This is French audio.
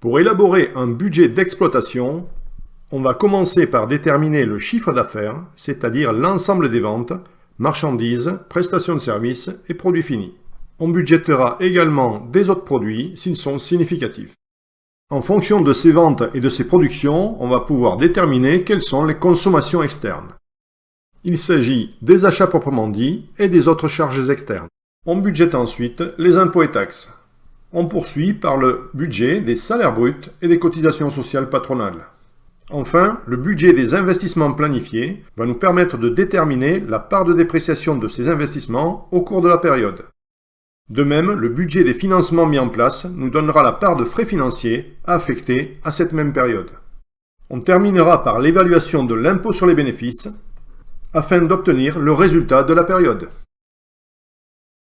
Pour élaborer un budget d'exploitation, on va commencer par déterminer le chiffre d'affaires, c'est-à-dire l'ensemble des ventes, marchandises, prestations de services et produits finis. On budgétera également des autres produits s'ils sont significatifs. En fonction de ces ventes et de ces productions, on va pouvoir déterminer quelles sont les consommations externes. Il s'agit des achats proprement dits et des autres charges externes. On budgète ensuite les impôts et taxes. On poursuit par le budget des salaires bruts et des cotisations sociales patronales. Enfin, le budget des investissements planifiés va nous permettre de déterminer la part de dépréciation de ces investissements au cours de la période. De même, le budget des financements mis en place nous donnera la part de frais financiers affectés à cette même période. On terminera par l'évaluation de l'impôt sur les bénéfices afin d'obtenir le résultat de la période.